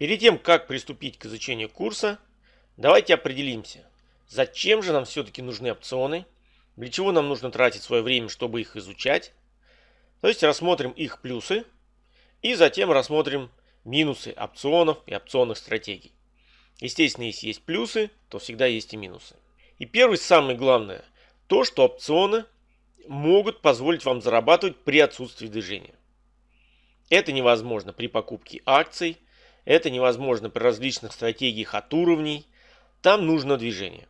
Перед тем, как приступить к изучению курса, давайте определимся, зачем же нам все-таки нужны опционы, для чего нам нужно тратить свое время, чтобы их изучать. То есть рассмотрим их плюсы и затем рассмотрим минусы опционов и опционных стратегий. Естественно, если есть плюсы, то всегда есть и минусы. И первый, самое главное, то, что опционы могут позволить вам зарабатывать при отсутствии движения. Это невозможно при покупке акций, это невозможно при различных стратегиях от уровней. Там нужно движение.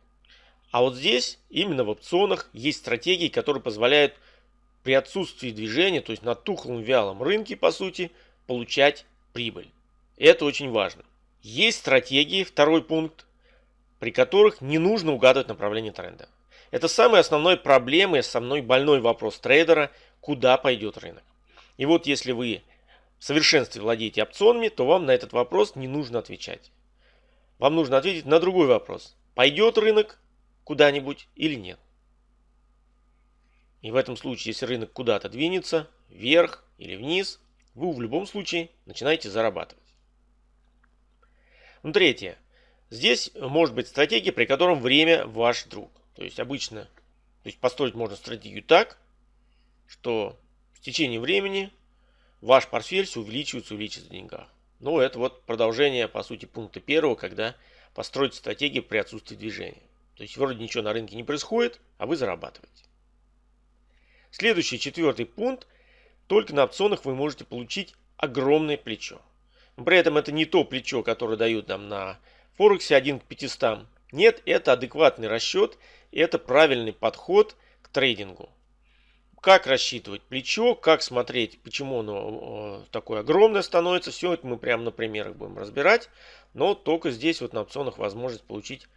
А вот здесь, именно в опционах, есть стратегии, которые позволяют при отсутствии движения, то есть на тухлом вялом рынке, по сути, получать прибыль. Это очень важно. Есть стратегии, второй пункт, при которых не нужно угадывать направление тренда. Это самая основная проблема и основной больной вопрос трейдера, куда пойдет рынок. И вот если вы в совершенстве владеете опционами, то вам на этот вопрос не нужно отвечать. Вам нужно ответить на другой вопрос. Пойдет рынок куда-нибудь или нет. И в этом случае, если рынок куда-то двинется, вверх или вниз, вы в любом случае начинаете зарабатывать. Ну, третье. Здесь может быть стратегия, при котором время ваш друг. То есть обычно, то есть построить можно стратегию так, что в течение времени ваш портфель все увеличивается, увеличивается в деньгах. Ну, это вот продолжение, по сути, пункта первого, когда построить стратегию при отсутствии движения. То есть вроде ничего на рынке не происходит, а вы зарабатываете. Следующий, четвертый пункт. Только на опционах вы можете получить огромное плечо. При этом это не то плечо, которое дают нам на Форексе 1 к 500. Нет, это адекватный расчет, это правильный подход к трейдингу. Как рассчитывать плечо, как смотреть, почему оно э, такое огромное становится, все это мы прямо на примерах будем разбирать. Но только здесь вот на опционах возможность получить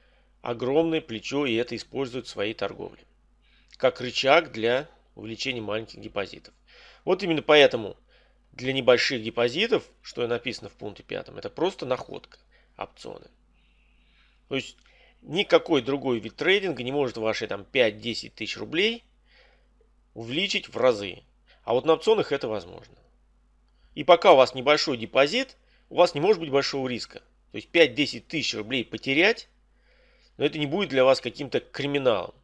огромное плечо и это используют в своей торговле. Как рычаг для увеличения маленьких депозитов. Вот именно поэтому для небольших депозитов, что и написано в пункте пятом, это просто находка опционы. То есть никакой другой вид трейдинга не может ваши там 5-10 тысяч рублей увеличить в разы. А вот на опционах это возможно. И пока у вас небольшой депозит, у вас не может быть большого риска. То есть 5-10 тысяч рублей потерять, но это не будет для вас каким-то криминалом.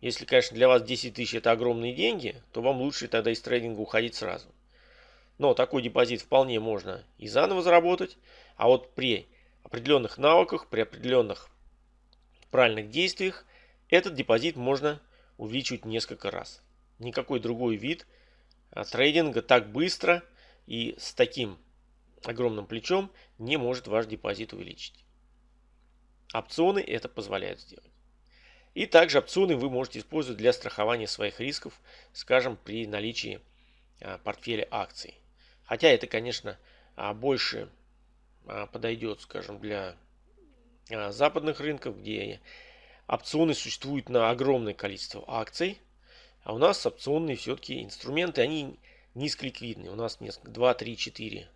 Если, конечно, для вас 10 тысяч это огромные деньги, то вам лучше тогда из трейдинга уходить сразу. Но такой депозит вполне можно и заново заработать. А вот при определенных навыках, при определенных правильных действиях, этот депозит можно увеличивать несколько раз. Никакой другой вид а, трейдинга так быстро и с таким огромным плечом не может ваш депозит увеличить. Опционы это позволяют сделать. И также опционы вы можете использовать для страхования своих рисков, скажем, при наличии а, портфеля акций. Хотя это, конечно, а, больше подойдет, скажем, для западных рынков, где опционы существуют на огромное количество акций, а у нас опционные все-таки инструменты, они низколиквидные. У нас несколько, 2, 3, 4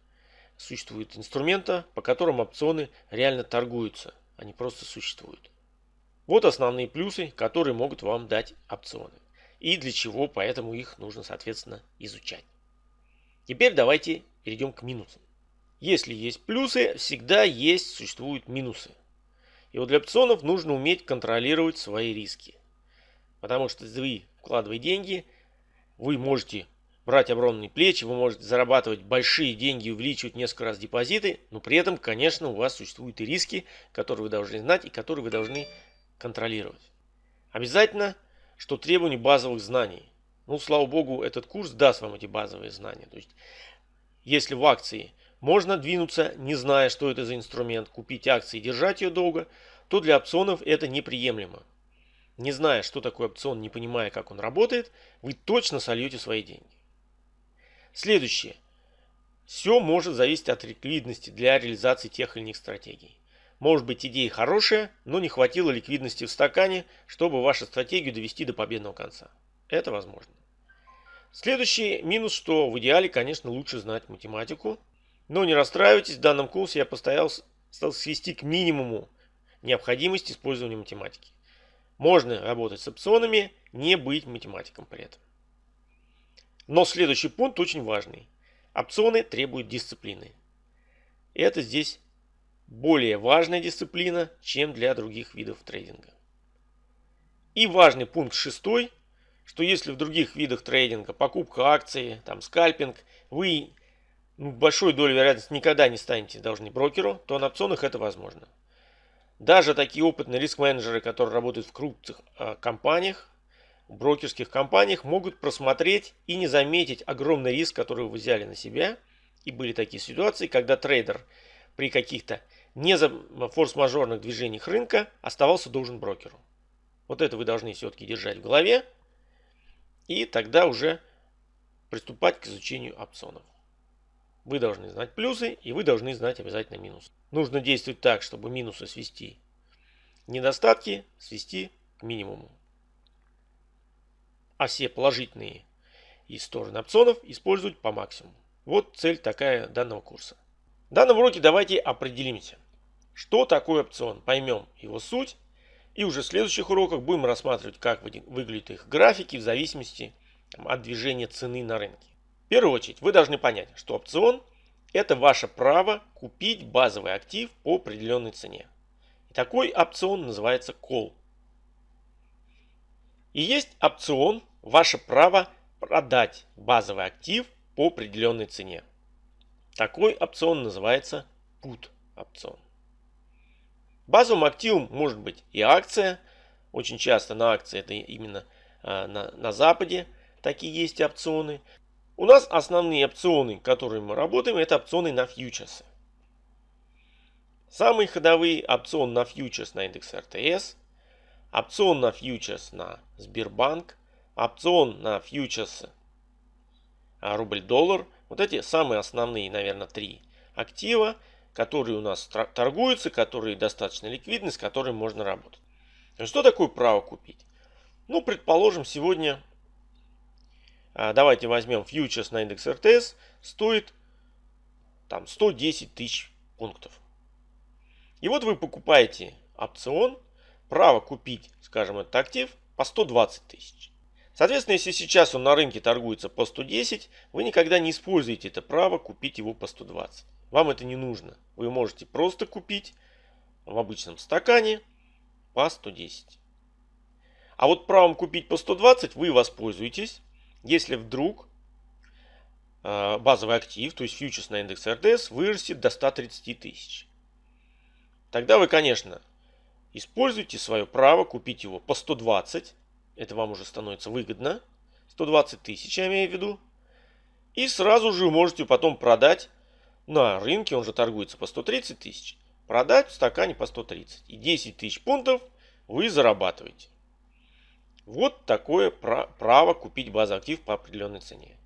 существует инструмента, по которым опционы реально торгуются, они просто существуют. Вот основные плюсы, которые могут вам дать опционы. И для чего, поэтому их нужно, соответственно, изучать. Теперь давайте перейдем к минусам. Если есть плюсы, всегда есть, существуют минусы. И вот для опционов нужно уметь контролировать свои риски. Потому что вы вкладывая деньги, вы можете брать огромные плечи, вы можете зарабатывать большие деньги, увеличивать несколько раз депозиты, но при этом, конечно, у вас существуют и риски, которые вы должны знать и которые вы должны контролировать. Обязательно, что требование базовых знаний. Ну, слава богу, этот курс даст вам эти базовые знания. То есть, если в акции можно двинуться, не зная, что это за инструмент, купить акции и держать ее долго, то для опционов это неприемлемо. Не зная, что такое опцион, не понимая, как он работает, вы точно сольете свои деньги. Следующее. Все может зависеть от ликвидности для реализации тех или иных стратегий. Может быть идея хорошая, но не хватило ликвидности в стакане, чтобы вашу стратегию довести до победного конца. Это возможно. Следующий минус, что в идеале, конечно, лучше знать математику. Но не расстраивайтесь, в данном курсе я постарался свести к минимуму необходимость использования математики. Можно работать с опционами, не быть математиком при этом. Но следующий пункт очень важный. Опционы требуют дисциплины. Это здесь более важная дисциплина, чем для других видов трейдинга. И важный пункт шестой, что если в других видах трейдинга, покупка акции, там скальпинг, вы большой долей вероятности никогда не станете должны брокеру, то на опционах это возможно. Даже такие опытные риск-менеджеры, которые работают в крупных э, компаниях, брокерских компаниях, могут просмотреть и не заметить огромный риск, который вы взяли на себя. И были такие ситуации, когда трейдер при каких-то не за форс-мажорных движениях рынка оставался должен брокеру. Вот это вы должны все-таки держать в голове. И тогда уже приступать к изучению опционов. Вы должны знать плюсы и вы должны знать обязательно минусы. Нужно действовать так, чтобы минусы свести. Недостатки свести к минимуму. А все положительные и стороны опционов использовать по максимуму. Вот цель такая данного курса. В данном уроке давайте определимся, что такое опцион, поймем его суть. И уже в следующих уроках будем рассматривать, как выглядят их графики в зависимости от движения цены на рынке. В первую очередь вы должны понять, что опцион – это ваше право купить базовый актив по определенной цене. И такой опцион называется call. И есть опцион – ваше право продать базовый актив по определенной цене. Такой опцион называется put опцион. Базовым активом может быть и акция. Очень часто на акции это именно а, на, на Западе такие есть опционы. У нас основные опционы, которые мы работаем, это опционы на фьючерсы. Самые ходовые опцион на фьючерс на индекс РТС, опцион на фьючерс на Сбербанк, опцион на фьючерс а, рубль-доллар. Вот эти самые основные, наверное, три актива, которые у нас торгуются, которые достаточно ликвидны, с которыми можно работать. Что такое право купить? Ну, предположим, сегодня давайте возьмем фьючерс на индекс РТС, стоит там 110 тысяч пунктов. И вот вы покупаете опцион, право купить, скажем, этот актив по 120 тысяч. Соответственно, если сейчас он на рынке торгуется по 110, вы никогда не используете это право купить его по 120. Вам это не нужно. Вы можете просто купить в обычном стакане по 110. А вот правом купить по 120 вы воспользуетесь если вдруг э, базовый актив, то есть фьючерс на индекс РДС, вырастет до 130 тысяч. Тогда вы, конечно, используете свое право купить его по 120. Это вам уже становится выгодно. 120 тысяч, я имею в виду. И сразу же можете потом продать на рынке, он же торгуется по 130 тысяч, продать в стакане по 130. И 10 тысяч пунктов вы зарабатываете. Вот такое право купить базовый актив по определенной цене.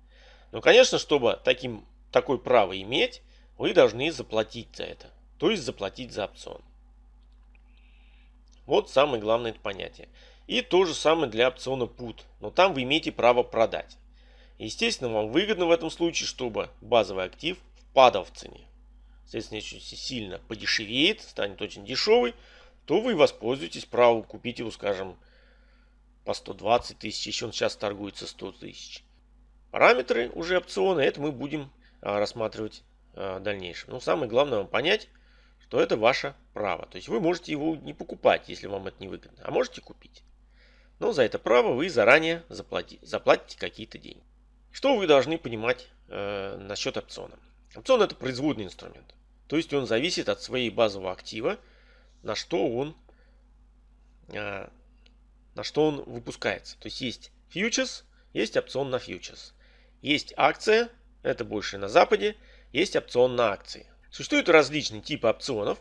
Но, конечно, чтобы таким, такое право иметь, вы должны заплатить за это. То есть заплатить за опцион. Вот самое главное это понятие. И то же самое для опциона PUT. Но там вы имеете право продать. Естественно, вам выгодно в этом случае, чтобы базовый актив впадал в цене. Соответственно, если сильно подешевеет, станет очень дешевый, то вы воспользуетесь правом купить его, скажем, по 120 тысяч, еще он сейчас торгуется 100 тысяч. Параметры уже опциона, это мы будем а, рассматривать а, в дальнейшем. Но самое главное вам понять, что это ваше право. То есть вы можете его не покупать, если вам это не выгодно, а можете купить. Но за это право вы заранее заплатите, заплатите какие-то деньги. Что вы должны понимать э, насчет опциона? Опцион это производный инструмент. То есть он зависит от своей базового актива, на что он э, на что он выпускается. То есть есть фьючерс, есть опцион на фьючерс. Есть акция, это больше на Западе, есть опцион на акции. Существуют различные типы опционов.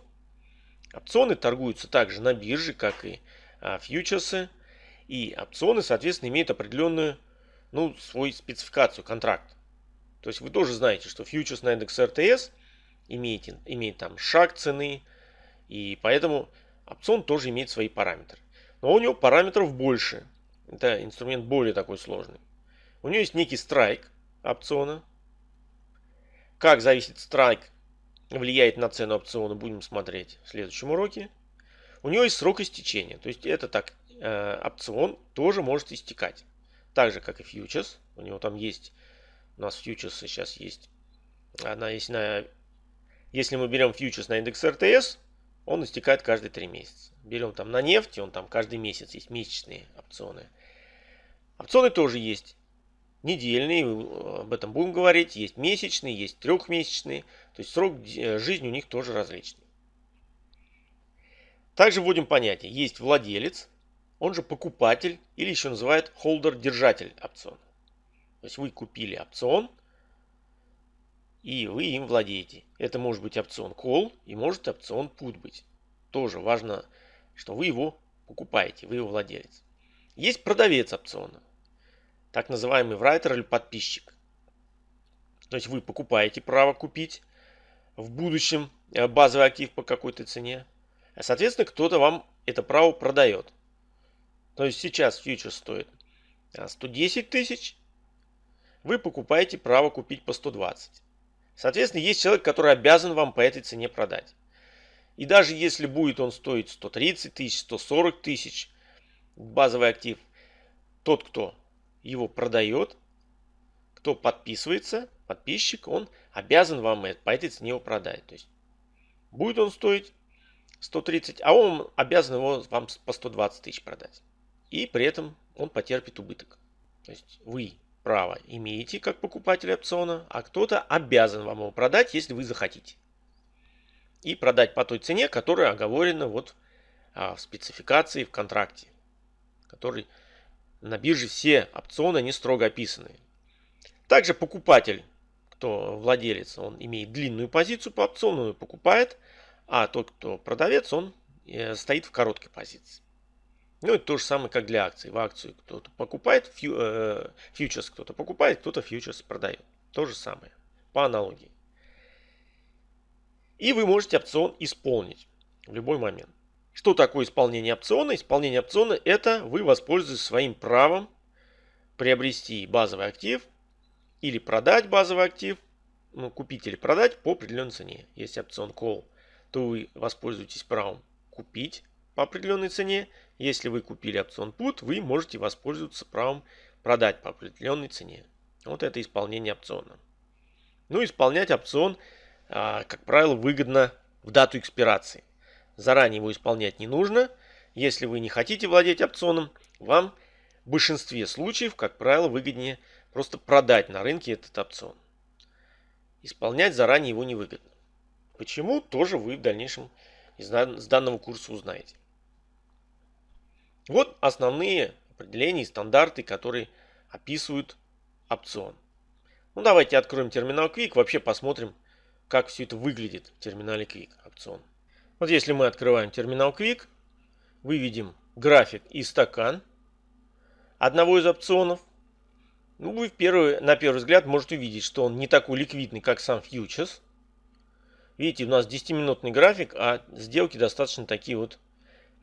Опционы торгуются также на бирже, как и а, фьючерсы. И опционы, соответственно, имеют определенную ну, свою спецификацию, контракт. То есть вы тоже знаете, что фьючерс на индекс РТС имеет, имеет там шаг цены, и поэтому опцион тоже имеет свои параметры. Но у него параметров больше. Это инструмент более такой сложный. У него есть некий страйк опциона. Как зависит страйк влияет на цену опциона, будем смотреть в следующем уроке. У него есть срок истечения. То есть это так, э, опцион тоже может истекать. Так же, как и фьючерс. У него там есть, у нас фьючерсы сейчас есть. Она есть на Если мы берем фьючерс на индекс РТС, он истекает каждые 3 месяца. Берем там на нефть, он там каждый месяц есть месячные опционы. Опционы тоже есть недельные, об этом будем говорить, есть месячные, есть трехмесячные, то есть срок э, жизни у них тоже различный. Также вводим понятие, есть владелец, он же покупатель или еще называют холдер-держатель опциона. То есть вы купили опцион, и вы им владеете. Это может быть опцион call и может опцион put быть. Тоже важно, что вы его покупаете, вы его владелец. Есть продавец опциона так называемый writer или подписчик. То есть вы покупаете право купить в будущем э, базовый актив по какой-то цене. А соответственно кто-то вам это право продает. То есть сейчас фьючер стоит 110 а, тысяч. Вы покупаете право купить по 120. Соответственно, есть человек, который обязан вам по этой цене продать. И даже если будет он стоить 130 тысяч, 140 тысяч, базовый актив, тот, кто его продает, кто подписывается, подписчик, он обязан вам по этой цене его продать. То есть будет он стоить 130, а он обязан его вам по 120 тысяч продать. И при этом он потерпит убыток. То есть вы право имеете как покупатель опциона, а кто-то обязан вам его продать, если вы захотите. И продать по той цене, которая оговорена вот а, в спецификации, в контракте, который на бирже все опционы не строго описаны. Также покупатель, кто владелец, он имеет длинную позицию по опциону, он покупает, а тот, кто продавец, он э, стоит в короткой позиции. Ну, это то же самое, как для акций. В акцию кто-то покупает, фью, э, фьючерс кто-то покупает, кто-то фьючерс продает. То же самое, по аналогии. И вы можете опцион исполнить в любой момент. Что такое исполнение опциона? Исполнение опциона – это вы воспользуетесь своим правом приобрести базовый актив или продать базовый актив, ну, купить или продать по определенной цене. Если опцион call, то вы воспользуетесь правом купить по определенной цене. Если вы купили опцион put, вы можете воспользоваться правом продать по определенной цене. Вот это исполнение опциона. Ну, исполнять опцион, а, как правило, выгодно в дату экспирации. Заранее его исполнять не нужно. Если вы не хотите владеть опционом, вам в большинстве случаев, как правило, выгоднее просто продать на рынке этот опцион. Исполнять заранее его невыгодно. Почему, тоже вы в дальнейшем из данного курса узнаете. Вот основные определения и стандарты, которые описывают опцион. Ну, давайте откроем терминал Quick, вообще посмотрим, как все это выглядит в терминале Quick опцион. Вот если мы открываем терминал Quick, выведем график и стакан одного из опционов. Ну, вы в первый, на первый взгляд можете увидеть, что он не такой ликвидный, как сам фьючерс. Видите, у нас 10-минутный график, а сделки достаточно такие вот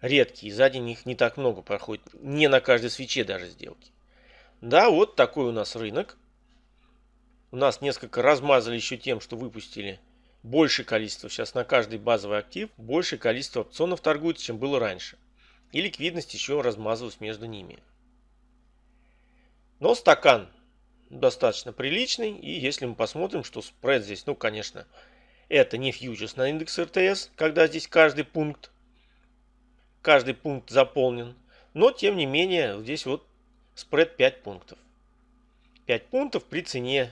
редкие. Сзади них не так много проходит. Не на каждой свече даже сделки. Да, вот такой у нас рынок. У нас несколько размазали еще тем, что выпустили большее количество, сейчас на каждый базовый актив, большее количество опционов торгуется, чем было раньше. И ликвидность еще размазывалась между ними. Но стакан достаточно приличный. И если мы посмотрим, что спред здесь, ну, конечно, это не фьючерс на индекс РТС, когда здесь каждый пункт, каждый пункт заполнен. Но, тем не менее, здесь вот спред 5 пунктов. 5 пунктов при цене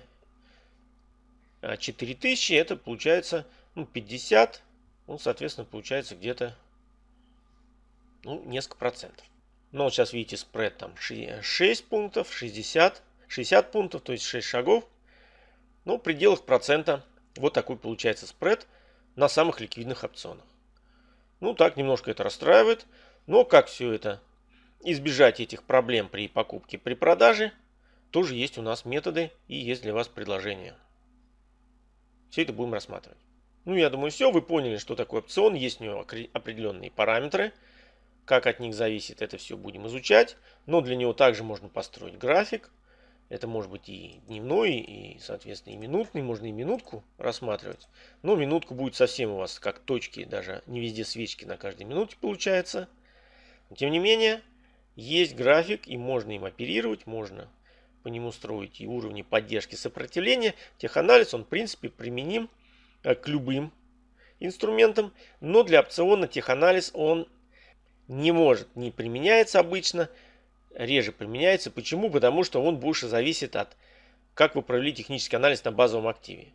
4000, а, это получается ну, 50, ну, соответственно, получается где-то ну, несколько процентов. Но сейчас видите спред там 6 пунктов, 60, 60 пунктов, то есть 6 шагов. Ну, в пределах процента вот такой получается спред на самых ликвидных опционах. Ну, так немножко это расстраивает. Но как все это избежать этих проблем при покупке, при продаже, тоже есть у нас методы и есть для вас предложения. Все это будем рассматривать. Ну, я думаю, все. Вы поняли, что такое опцион. Есть у него определенные параметры. Как от них зависит, это все будем изучать. Но для него также можно построить график. Это может быть и дневной, и, соответственно, и минутный. Можно и минутку рассматривать. Но минутку будет совсем у вас как точки, даже не везде свечки на каждой минуте получается. Но, тем не менее, есть график, и можно им оперировать, можно по нему строить и уровни поддержки сопротивления, теханализ, он в принципе применим э, к любым инструментом, но для опциона теханализ он не может, не применяется обычно, реже применяется. Почему? Потому что он больше зависит от, как вы провели технический анализ на базовом активе.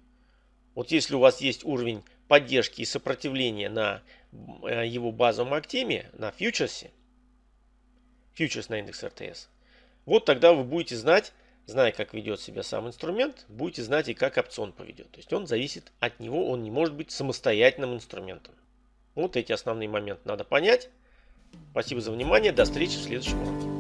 Вот если у вас есть уровень поддержки и сопротивления на э, его базовом активе, на фьючерсе, фьючерс на индекс РТС, вот тогда вы будете знать, зная, как ведет себя сам инструмент, будете знать и как опцион поведет. То есть он зависит от него, он не может быть самостоятельным инструментом. Вот эти основные моменты надо понять. Спасибо за внимание, до встречи в следующем уроке.